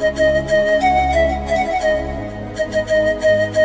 The better, the better, the better, the better,